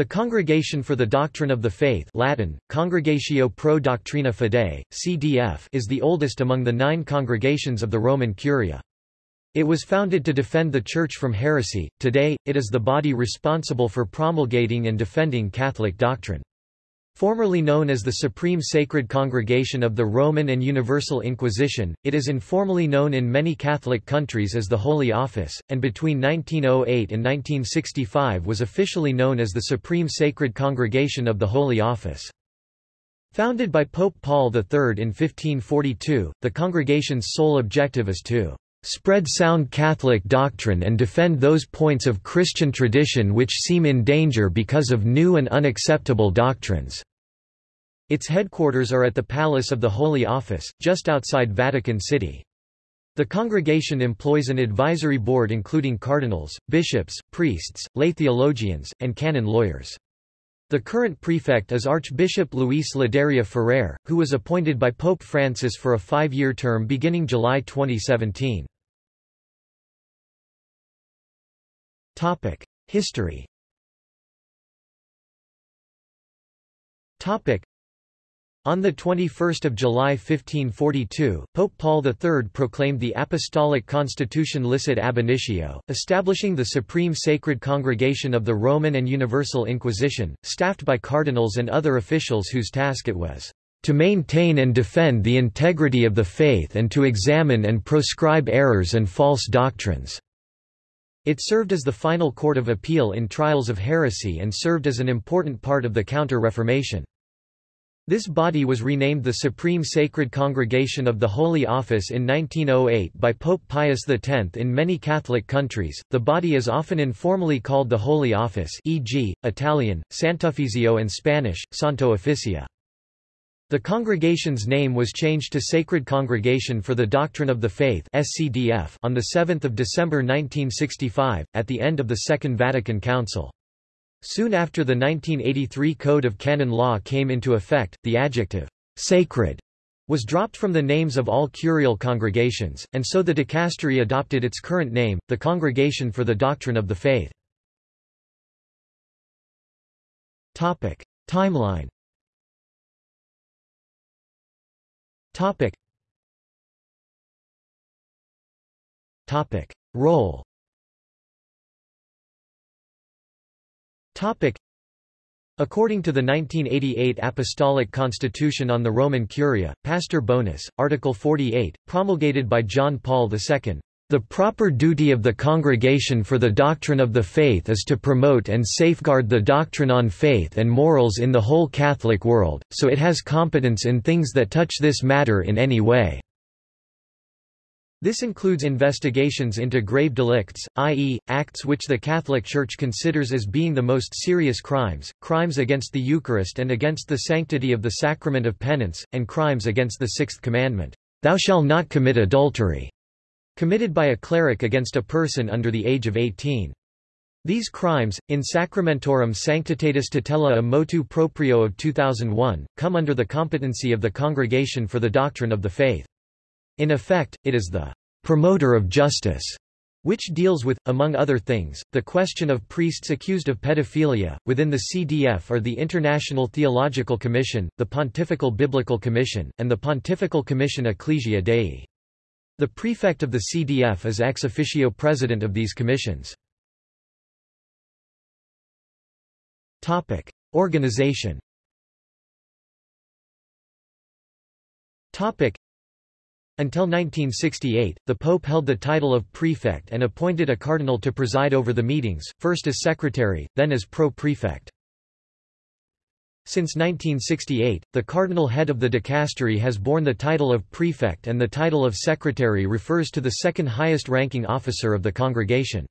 The Congregation for the Doctrine of the Faith Latin, Congregatio pro Doctrina Fidei, CDF is the oldest among the nine congregations of the Roman Curia. It was founded to defend the Church from heresy. Today, it is the body responsible for promulgating and defending Catholic doctrine. Formerly known as the Supreme Sacred Congregation of the Roman and Universal Inquisition, it is informally known in many Catholic countries as the Holy Office, and between 1908 and 1965 was officially known as the Supreme Sacred Congregation of the Holy Office. Founded by Pope Paul III in 1542, the congregation's sole objective is to spread sound Catholic doctrine and defend those points of Christian tradition which seem in danger because of new and unacceptable doctrines. Its headquarters are at the Palace of the Holy Office, just outside Vatican City. The congregation employs an advisory board including cardinals, bishops, priests, lay theologians, and canon lawyers. The current prefect is Archbishop Luis Ladaria Ferrer, who was appointed by Pope Francis for a five-year term beginning July 2017. History on 21 July 1542, Pope Paul III proclaimed the Apostolic Constitution Licet ab initio, establishing the Supreme Sacred Congregation of the Roman and Universal Inquisition, staffed by cardinals and other officials whose task it was to maintain and defend the integrity of the faith and to examine and proscribe errors and false doctrines." It served as the final court of appeal in trials of heresy and served as an important part of the Counter-Reformation. This body was renamed the Supreme Sacred Congregation of the Holy Office in 1908 by Pope Pius X. In many Catholic countries, the body is often informally called the Holy Office e.g., Italian, Sant'Uffizio and Spanish, Santo Oficio. The congregation's name was changed to Sacred Congregation for the Doctrine of the Faith on 7 December 1965, at the end of the Second Vatican Council. Soon after the 1983 Code of Canon Law came into effect, the adjective, sacred, was dropped from the names of all curial congregations, and so the dicastery adopted its current name, the Congregation for the Doctrine of the Faith. Topic. Timeline Topic. Topic. Role According to the 1988 Apostolic Constitution on the Roman Curia, Pastor Bonus, Article 48, promulgated by John Paul II, the proper duty of the Congregation for the Doctrine of the Faith is to promote and safeguard the doctrine on faith and morals in the whole Catholic world, so it has competence in things that touch this matter in any way. This includes investigations into grave delicts, i.e., acts which the Catholic Church considers as being the most serious crimes, crimes against the Eucharist and against the sanctity of the sacrament of penance, and crimes against the Sixth Commandment, "'Thou shalt not commit adultery' committed by a cleric against a person under the age of 18. These crimes, in Sacramentorum Sanctitatis Tutela a motu proprio of 2001, come under the competency of the Congregation for the Doctrine of the Faith. In effect, it is the promoter of justice, which deals with, among other things, the question of priests accused of pedophilia. Within the CDF are the International Theological Commission, the Pontifical Biblical Commission, and the Pontifical Commission Ecclesia Dei. The prefect of the CDF is ex officio president of these commissions. Topic: Organization. Topic: until 1968, the Pope held the title of prefect and appointed a cardinal to preside over the meetings, first as secretary, then as pro-prefect. Since 1968, the cardinal head of the dicastery has borne the title of prefect and the title of secretary refers to the second highest ranking officer of the congregation.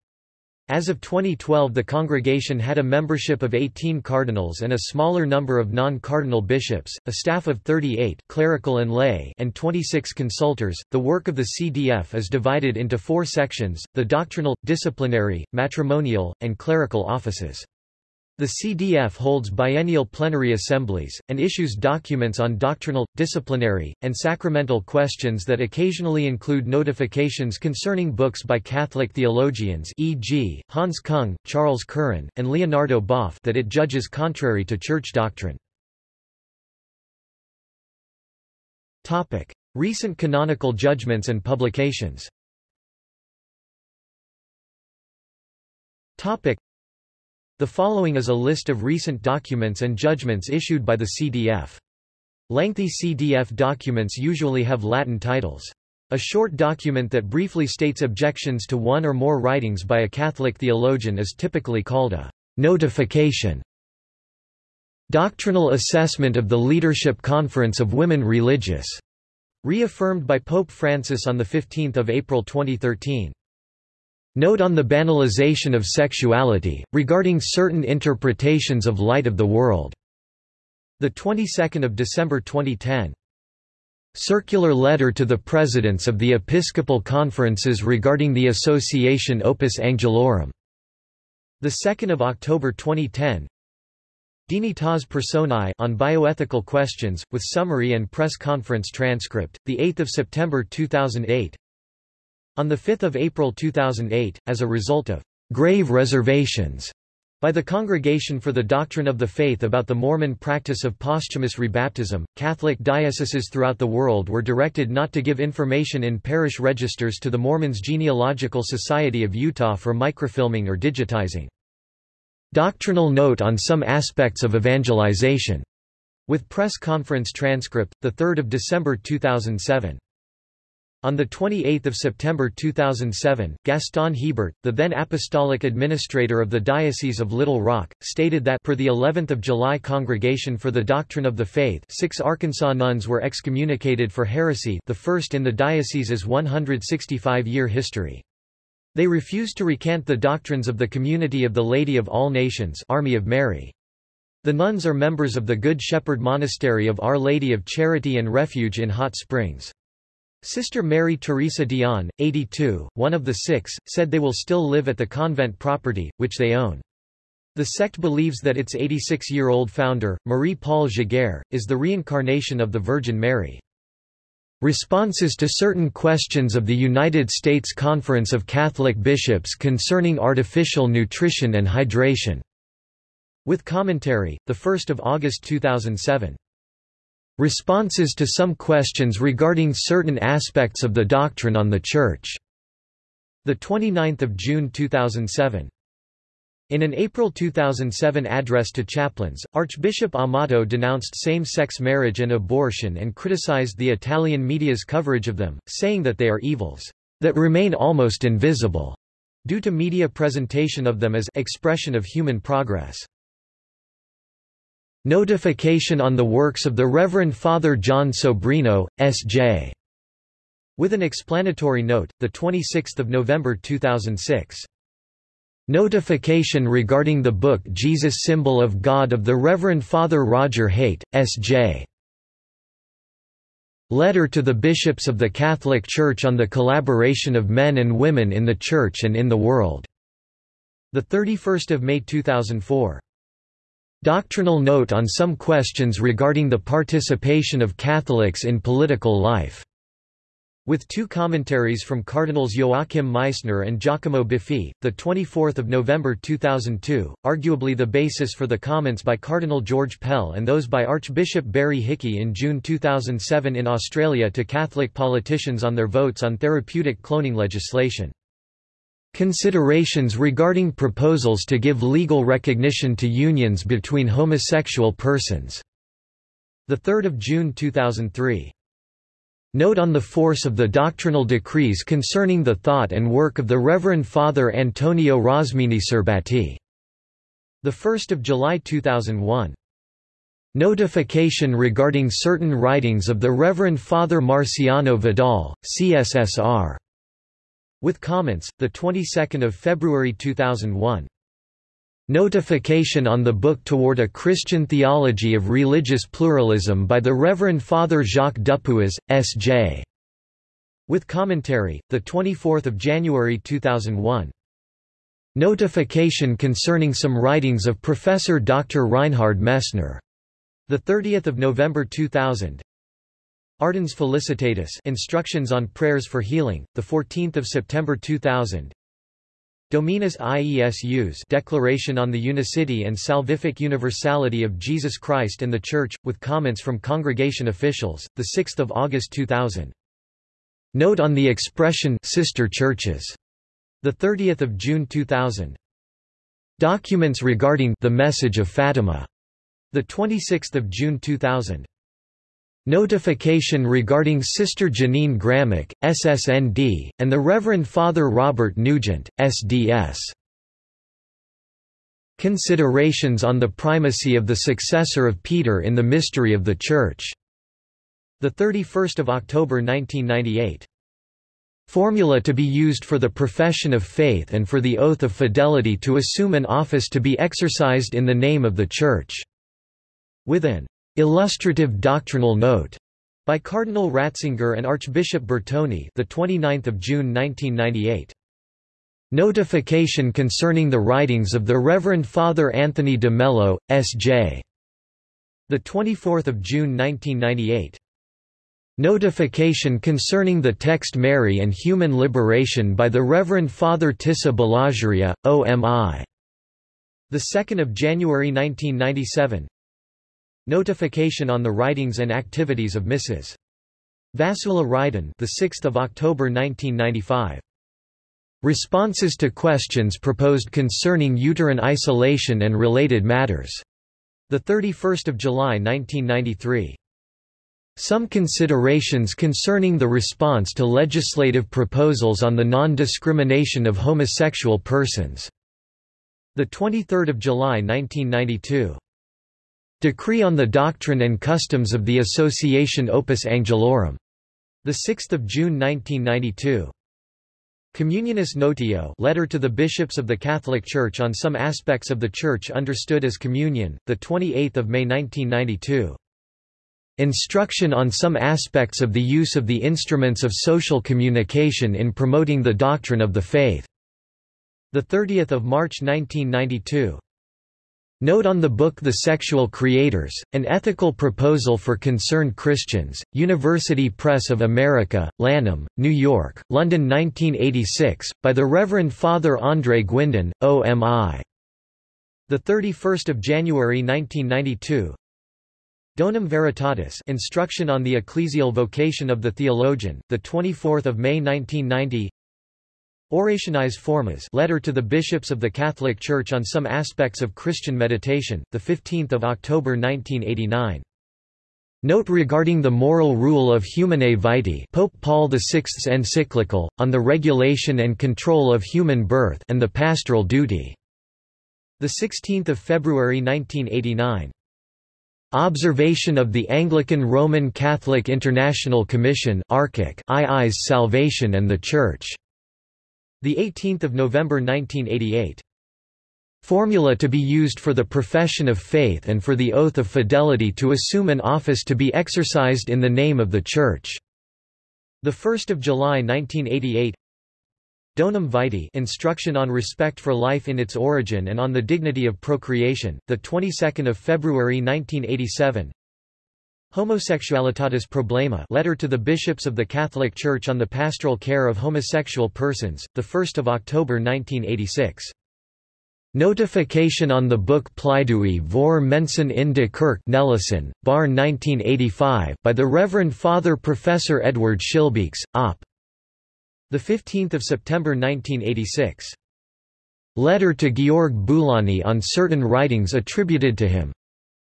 As of 2012 the congregation had a membership of 18 cardinals and a smaller number of non-cardinal bishops, a staff of 38 clerical and lay and 26 consultors. The work of the CDF is divided into four sections, the doctrinal, disciplinary, matrimonial, and clerical offices. The CDF holds biennial plenary assemblies, and issues documents on doctrinal, disciplinary, and sacramental questions that occasionally include notifications concerning books by Catholic theologians e.g., Hans Kung, Charles Curran, and Leonardo Boff that it judges contrary to church doctrine. Recent canonical judgments and publications the following is a list of recent documents and judgments issued by the CDF. Lengthy CDF documents usually have Latin titles. A short document that briefly states objections to one or more writings by a Catholic theologian is typically called a notification. Doctrinal Assessment of the Leadership Conference of Women Religious, reaffirmed by Pope Francis on 15 April 2013. Note on the banalization of sexuality, regarding certain interpretations of light of the world. The 22nd of December 2010. Circular letter to the presidents of the Episcopal conferences regarding the association Opus Angelorum. The 2nd of October 2010. Dignitas Personae on bioethical questions with summary and press conference transcript. The 8th of September 2008. On 5 April 2008, as a result of grave reservations by the Congregation for the Doctrine of the Faith about the Mormon practice of posthumous rebaptism, Catholic dioceses throughout the world were directed not to give information in parish registers to the Mormons Genealogical Society of Utah for microfilming or digitizing. Doctrinal note on some aspects of evangelization, with press conference transcript, 3 December 2007. On 28 September 2007, Gaston Hebert, the then apostolic administrator of the Diocese of Little Rock, stated that per the 11th of July Congregation for the Doctrine of the Faith six Arkansas nuns were excommunicated for heresy the first in the diocese's 165-year history. They refused to recant the doctrines of the Community of the Lady of All Nations Army of Mary. The nuns are members of the Good Shepherd Monastery of Our Lady of Charity and Refuge in Hot Springs. Sister Mary Teresa Dion, 82, one of the six, said they will still live at the convent property, which they own. The sect believes that its 86-year-old founder, Marie-Paul Giguère, is the reincarnation of the Virgin Mary. Responses to certain questions of the United States Conference of Catholic Bishops concerning artificial nutrition and hydration. With commentary, 1 August 2007. Responses to some questions regarding certain aspects of the doctrine on the Church. 29 June 2007. In an April 2007 address to chaplains, Archbishop Amato denounced same-sex marriage and abortion and criticized the Italian media's coverage of them, saying that they are evils that remain almost invisible due to media presentation of them as expression of human progress. Notification on the works of the Reverend Father Jon Sobrino, S.J. With an explanatory note, 26 November 2006. Notification regarding the book Jesus Symbol of God of the Reverend Father Roger Haight, S.J. Letter to the Bishops of the Catholic Church on the collaboration of men and women in the Church and in the world. 31 May 2004. Doctrinal note on some questions regarding the participation of Catholics in political life. With two commentaries from Cardinals Joachim Meisner and Giacomo Biffi, 24 November 2002, arguably the basis for the comments by Cardinal George Pell and those by Archbishop Barry Hickey in June 2007 in Australia to Catholic politicians on their votes on therapeutic cloning legislation. Considerations regarding proposals to give legal recognition to unions between homosexual persons. 3 June 2003. Note on the force of the doctrinal decrees concerning the thought and work of the Reverend Father Antonio Rosmini Serbati. 1 July 2001. Notification regarding certain writings of the Reverend Father Marciano Vidal, CSSR. With comments, the 22nd of February 2001. Notification on the book Toward a Christian Theology of Religious Pluralism by the Reverend Father Jacques Dupuis, S.J. With commentary, the 24th of January 2001. Notification concerning some writings of Professor Dr. Reinhard Messner. The 30th of November 2000. Ardens Felicitatis Instructions on Prayers for Healing, the 14th of September 2000. Dominus Iesus Declaration on the Unicity and Salvific Universality of Jesus Christ and the Church, with comments from congregation officials, 6 August 2000. Note on the expression sister churches. 30 June 2000. Documents regarding the Message of Fatima. 26 June 2000. Notification regarding Sister Jeannine Gramick, SSND, and the Reverend Father Robert Nugent, SDS. Considerations on the primacy of the successor of Peter in the mystery of the Church. 31 October 1998. Formula to be used for the profession of faith and for the oath of fidelity to assume an office to be exercised in the name of the Church. With an Illustrative doctrinal note by Cardinal Ratzinger and Archbishop Bertone, the 29th of June 1998. Notification concerning the writings of the Reverend Father Anthony de Mello, S.J. The 24th of June 1998. Notification concerning the text Mary and Human Liberation by the Reverend Father Tissa Balasuriya, OMI. The 2nd of January 1997. Notification on the writings and activities of Mrs. Vassula Ryden, the 6th of October 1995. Responses to questions proposed concerning uterine isolation and related matters. The 31st of July 1993. Some considerations concerning the response to legislative proposals on the non-discrimination of homosexual persons. The 23rd of July 1992. Decree on the Doctrine and Customs of the Association Opus Angelorum. 6 June 1992. Communionis Notio letter to the bishops of the Catholic Church on some aspects of the Church understood as communion, 28 May 1992. Instruction on some aspects of the use of the instruments of social communication in promoting the doctrine of the faith. 30 March 1992. Note on the book The Sexual Creators, An Ethical Proposal for Concerned Christians, University Press of America, Lanham, New York, London 1986, by the Reverend Father André Guindon, OMI. 31 January 1992 Donum Veritatis Instruction on the Ecclesial Vocation of the Theologian, 24 May 1990 Orationis Formas letter to the bishops of the Catholic Church on some aspects of Christian meditation, 15 October 1989. Note regarding the moral rule of Humanae Vitae Pope Paul VI's encyclical, on the regulation and control of human birth and the pastoral duty. 16 February 1989. Observation of the Anglican Roman Catholic International Commission II's Salvation and the Church. The 18th of November 1988. Formula to be used for the profession of faith and for the oath of fidelity to assume an office to be exercised in the name of the Church. The 1st of July 1988. Donum Vitae Instruction on Respect for Life in its Origin and on the Dignity of Procreation, the 22nd of February 1987. Homosexualitatis Problema letter to the bishops of the Catholic Church on the pastoral care of homosexual persons, 1 October 1986. Notification on the book Pleidooi voor Mensen in de Kerk Nelissen, Baarn 1985 by the Reverend Father Professor Edward Schillebeeckx, Op. 15 September 1986. Letter to Georg Boulani on certain writings attributed to him.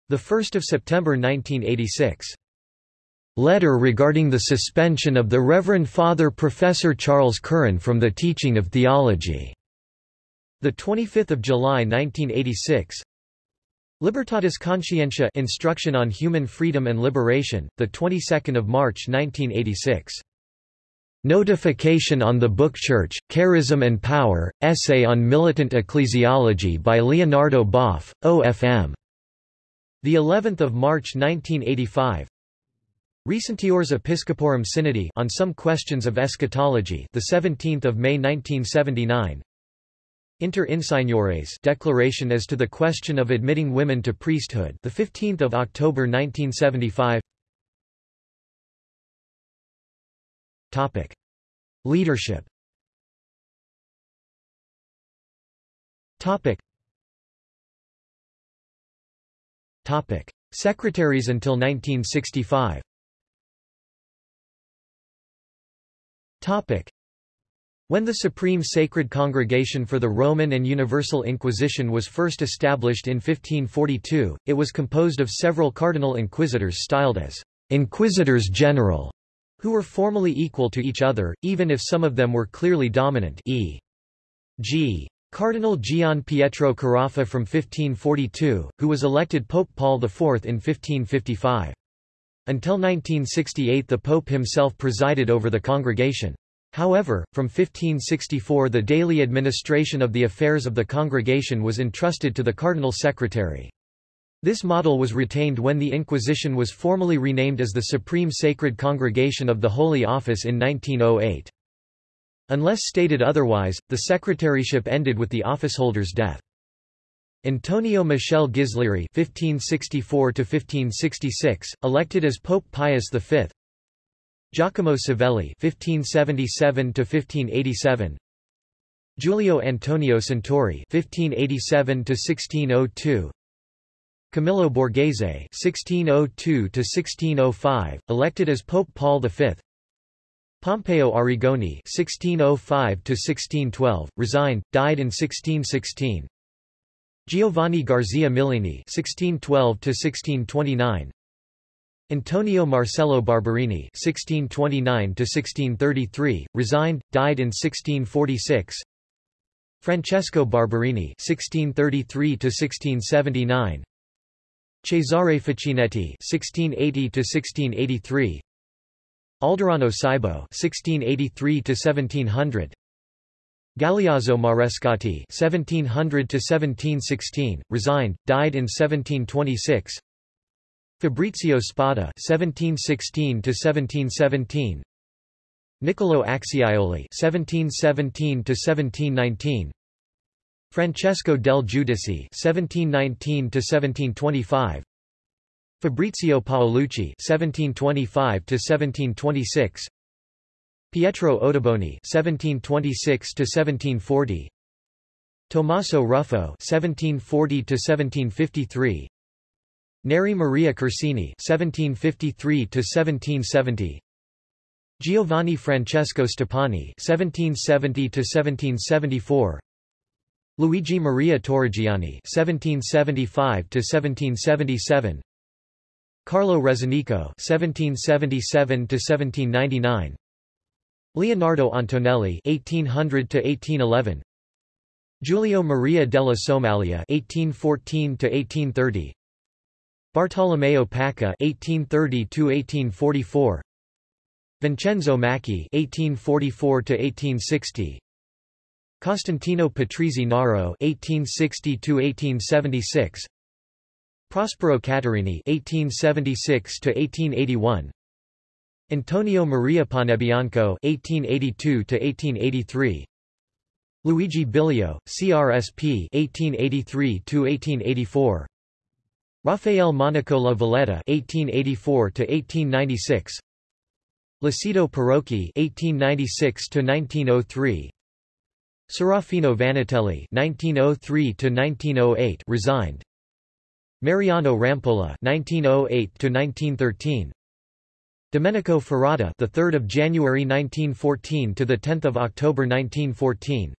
1 September 1986. Letter regarding the suspension of the Reverend Father Professor Charles Curran from the teaching of theology. 25 July 1986. Libertatis Conscientia Instruction on Human Freedom and Liberation, the 22nd of March 1986. Notification on the Book Church, Charism and Power, Essay on Militant Ecclesiology by Leonardo Boff, OFM. The 11th of March 1985. Recentiores Episcoporum Synodi on some questions of eschatology, the 17th of May 1979. Inter Insigniores Declaration as to the question of admitting women to priesthood the 15th of October 1975 Topic Leadership Topic Topic Secretaries until 1965 Topic when the Supreme Sacred Congregation for the Roman and Universal Inquisition was first established in 1542, it was composed of several cardinal inquisitors styled as inquisitors general, who were formally equal to each other, even if some of them were clearly dominant e. g. Cardinal Gian Pietro Carafa from 1542, who was elected Pope Paul IV in 1555. Until 1968 the Pope himself presided over the congregation. However, from 1564 the daily administration of the affairs of the congregation was entrusted to the cardinal secretary. This model was retained when the Inquisition was formally renamed as the Supreme Sacred Congregation of the Holy Office in 1908. Unless stated otherwise, the secretaryship ended with the officeholder's death. Antonio Michel Ghislieri (1564–1566), elected as Pope Pius V, Giacomo Savelli (1577–1587), Giulio Antonio Santori (1587–1602), Camillo Borghese (1602–1605), elected as Pope Paul V. Pompeo Arrigoni (1605–1612), resigned, died in 1616. Giovanni Garzia Millini (1612–1629). Antonio Marcello Barberini (1629–1633), resigned, died in 1646. Francesco Barberini (1633–1679). Cesare Facchinetti (1680–1683). Alderano Cibo (1683–1700). Galeazzo Marescotti (1700–1716), resigned, died in 1726. Fabrizio Spada (1716–1717), Niccolo Acciaioli (1717–1719), Francesco del Giudice (1719–1725), Fabrizio Paolucci (1725–1726), Pietro Ottoboni (1726–1740), Tommaso Ruffo (1740–1753). Neri Maria Corsini (1753–1770), Giovanni Francesco Stoppani (1770–1774), Luigi Maria Torrigiani (1775–1777), Carlo Rezzonico (1777–1799), Leonardo Antonelli (1800–1811), Giulio Maria della Somaglia (1814–1830), Bartolomeo Pacca (1830–1844), Vincenzo Macchi (1844–1860), Costantino Patrizi Naro (1860–1876), Prospero Caterini (1876–1881), Antonio Maria Panebianco (1882–1883), Luigi Bilio, CRSP (1883–1884). Rafael Monaco La Valletta (1884–1896), Lucido Parocchi (1896–1903), Serafino Vannutelli (1903–1908) resigned. Mariano Rampolla (1908–1913). Domenico Ferrata, the 3rd of January 1914 to the 10th of October 1914.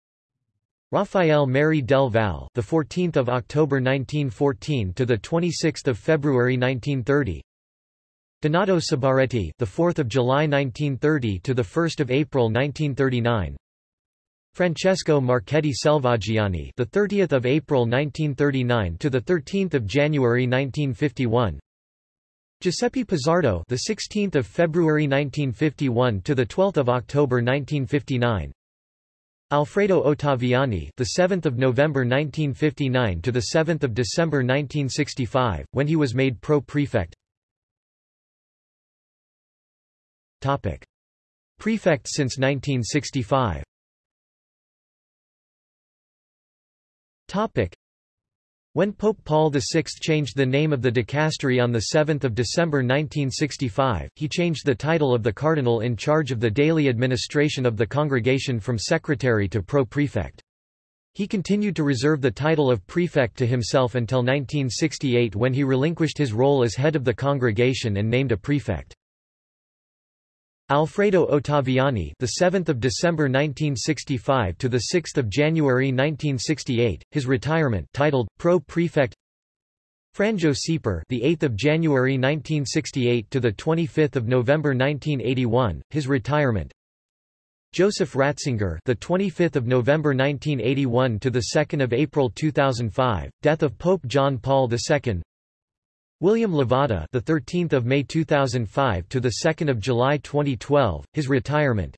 Rafael Merry del Val, the 14th of October 1914 to the 26th of February 1930. Donato Sbarretti, the 4th of July 1930 to the 1st of April 1939. Francesco Marchetti Selvaggiani, the 30th of April 1939 to the 13th of January 1951. Giuseppe Pizzardo, the 16th of February 1951 to the 12th of October 1959. Alfredo Ottaviani, the 7th of November 1959 to the 7th of December 1965, when he was made pro-prefect. Topic: Prefect since 1965. Topic. When Pope Paul VI changed the name of the dicastery on 7 December 1965, he changed the title of the cardinal in charge of the daily administration of the congregation from secretary to pro-prefect. He continued to reserve the title of prefect to himself until 1968 when he relinquished his role as head of the congregation and named a prefect. Alfredo Ottaviani, the 7th of December 1965 to the 6th of January 1968, his retirement, titled Pro Prefect. Franjo Šeper, the 8th of January 1968 to the 25th of November 1981, his retirement. Joseph Ratzinger, the 25th of November 1981 to the 2nd of April 2005, death of Pope John Paul II. William Levada, the 13th of May 2005 to the 2nd of July 2012, his retirement.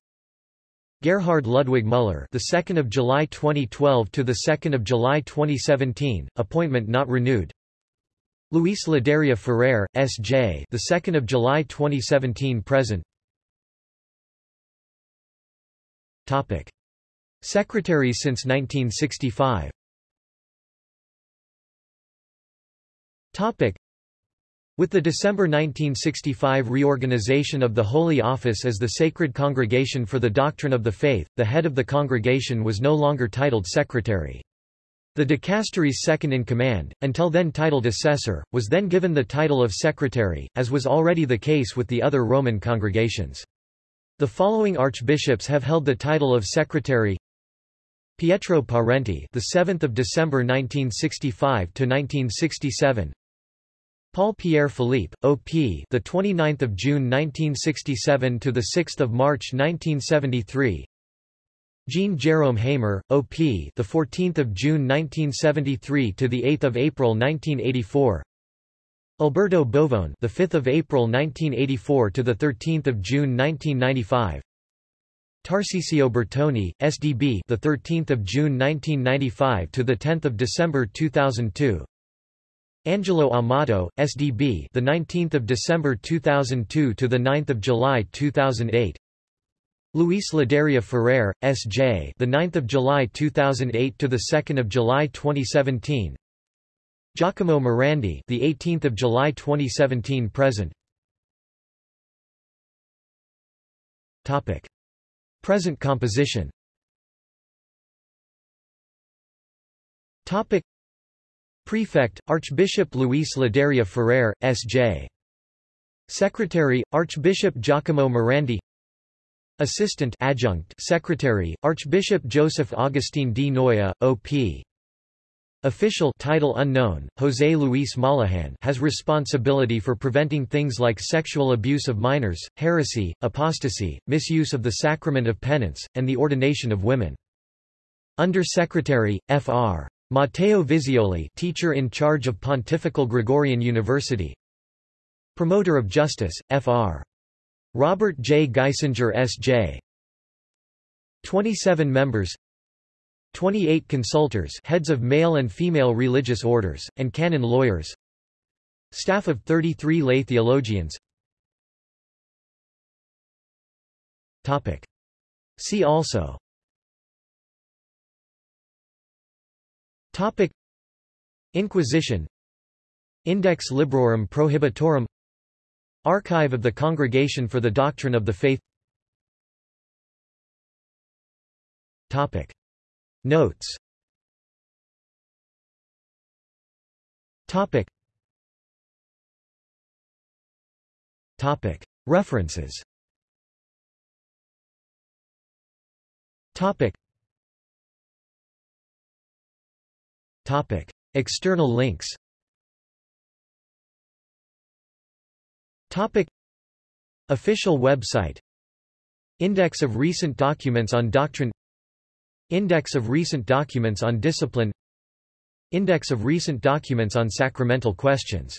Gerhard Ludwig Müller, the 2nd of July 2012 to the 2nd of July 2017, appointment not renewed. Luis Ladaria Ferrer, S.J., the 2nd of July 2017 present. Topic: Secretaries since 1965. Topic: with the December 1965 reorganization of the Holy Office as the Sacred Congregation for the Doctrine of the Faith, the head of the congregation was no longer titled secretary. The dicastery's second-in-command, until then titled assessor, was then given the title of secretary, as was already the case with the other Roman congregations. The following archbishops have held the title of secretary Pietro Parenti, the 7th of December 1965 to 1967. Paul Pierre Philippe, OP, the 29th of June 1967 to the 6th of March 1973. Jean Jerome Hamer, OP, the 14th of June 1973 to the 8th of April 1984. Alberto Bovone, the 5th of April 1984 to the 13th of June 1995. Tarcisio Bertone, SDB, the 13th of June 1995 to the 10th of December 2002. Angelo Amato, SDB, the 19th of December 2002 to the 9th of July 2008. Luis Ladaria Ferrer, S.J., the 9th of July 2008 to the 2nd of July 2017. Giacomo Morandi, the 18th of July 2017 present. Topic: Present composition. Topic: Prefect, Archbishop Luis Ladaria Ferrer, S.J. Secretary, Archbishop Giacomo Morandi Assistant Adjunct Secretary, Archbishop Joseph Augustine di Noia, O.P. Official title unknown, José Luis Mollaghan has responsibility for preventing things like sexual abuse of minors, heresy, apostasy, misuse of the sacrament of penance, and the ordination of women. Under Secretary, Fr. Matteo Visioli teacher in charge of Pontifical Gregorian University Promoter of Justice, Fr. Robert J. Geisinger S.J. 27 members 28 consultors heads of male and female religious orders, and canon lawyers Staff of 33 lay theologians Topic. See also Topic. Inquisition. Index Librorum Prohibitorum. Archive of the Congregation for the Doctrine of the Faith. Topic. Notes. Topic. Topic. References. Topic Topic. External links. Topic. Official website. Index of recent documents on doctrine. Index of recent documents on discipline. Index of recent documents on sacramental questions